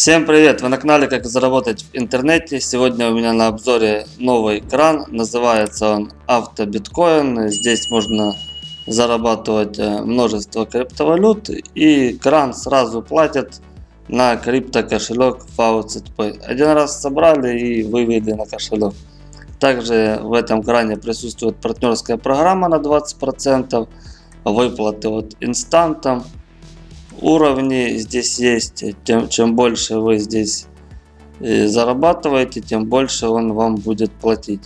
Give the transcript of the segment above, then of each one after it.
Всем привет! Вы на канале Как заработать в интернете. Сегодня у меня на обзоре новый кран. Называется он Автобиткоин. Здесь можно зарабатывать э, множество криптовалют. И кран сразу платит на крипто кошелек FaucetPay. Один раз собрали и вывели на кошелек. Также в этом кране присутствует партнерская программа на 20%. Выплаты от инстантом уровни здесь есть. Тем, чем больше вы здесь э, зарабатываете, тем больше он вам будет платить.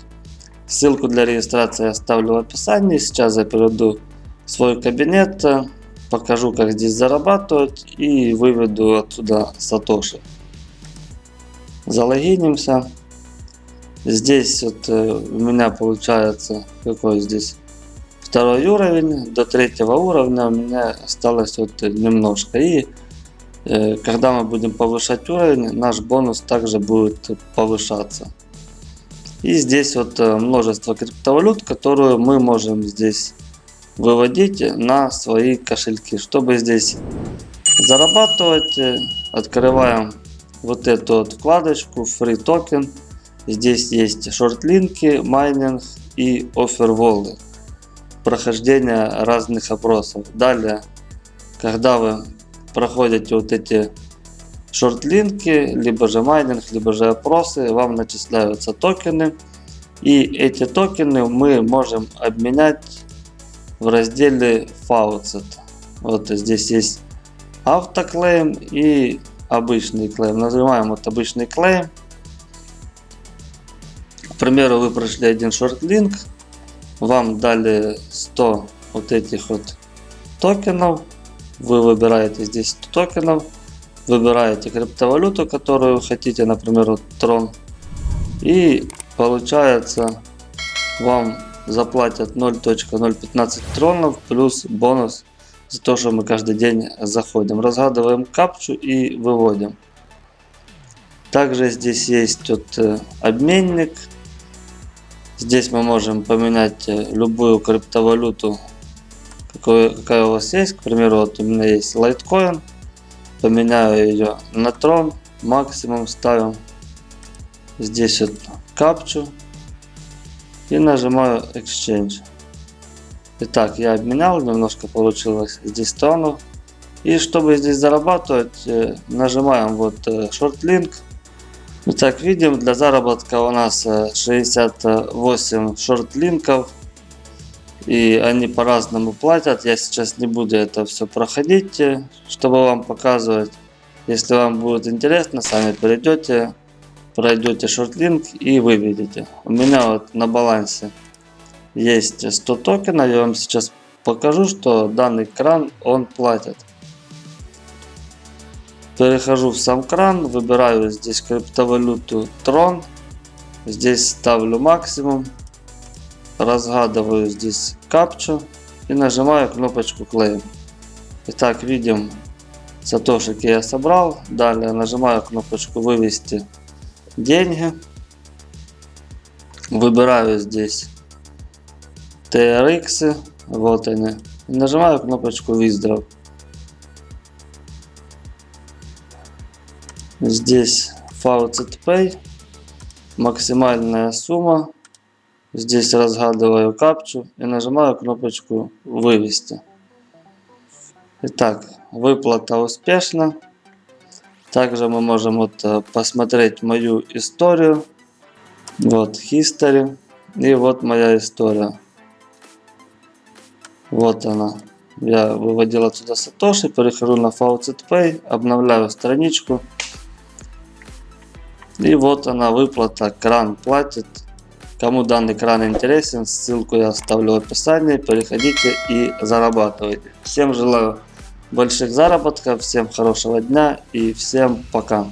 Ссылку для регистрации оставлю в описании. Сейчас я перейду в свой кабинет, покажу как здесь зарабатывать и выведу отсюда сатоши. Залогинимся. Здесь вот э, у меня получается какой здесь второй уровень, до третьего уровня у меня осталось вот немножко. И э, когда мы будем повышать уровень, наш бонус также будет повышаться. И здесь вот э, множество криптовалют, которые мы можем здесь выводить на свои кошельки. Чтобы здесь зарабатывать, э, открываем вот эту вот вкладочку Free Token. Здесь есть шортлинки, майнинг и офферволы прохождения разных опросов. Далее, когда вы проходите вот эти шортлинки, либо же майнинг, либо же опросы, вам начисляются токены. И эти токены мы можем обменять в разделе Faucet. Вот здесь есть autoclaim и обычный клейм. Нажимаем вот обычный клейм. К примеру, вы прошли один шортлинк, вам дали 100 вот этих вот токенов. Вы выбираете здесь 100 токенов. Выбираете криптовалюту, которую хотите, например, вот Tron. И получается вам заплатят 0.015 тронов плюс бонус за то, что мы каждый день заходим. Разгадываем капчу и выводим. Также здесь есть вот э, обменник Здесь мы можем поменять э, любую криптовалюту, какую, какая у вас есть. К примеру, вот у меня есть Litecoin. Поменяю ее на Tron. Максимум ставим. Здесь вот капчу. И нажимаю Exchange. Итак, я обменял, немножко получилось здесь тонов. И чтобы здесь зарабатывать, э, нажимаем вот э, Short Link Итак, видим, для заработка у нас 68 э, шорт-линков. И они по-разному платят. Я сейчас не буду это все проходить, э, чтобы вам показывать. Если вам будет интересно, сами перейдете, пройдете шорт-линк и выведете. У меня вот на балансе есть 100 токенов. Я вам сейчас покажу, что данный кран он платит. Перехожу в сам кран, выбираю здесь криптовалюту Tron. Здесь ставлю максимум. Разгадываю здесь капчу и нажимаю кнопочку Claim. Итак, видим сатошики я собрал. Далее нажимаю кнопочку вывести деньги. Выбираю здесь TRX. Вот они. Нажимаю кнопочку Withdraw. Здесь Faucet Pay. Максимальная сумма. Здесь разгадываю капчу и нажимаю кнопочку вывести. Итак, выплата успешна. Также мы можем вот э, посмотреть мою историю. Вот history. И вот моя история. Вот она. Я выводил отсюда сатоши, перехожу на Faucet Pay, обновляю страничку. И вот она выплата, кран платит. Кому данный кран интересен, ссылку я оставлю в описании. Переходите и зарабатывайте. Всем желаю больших заработков, всем хорошего дня и всем пока.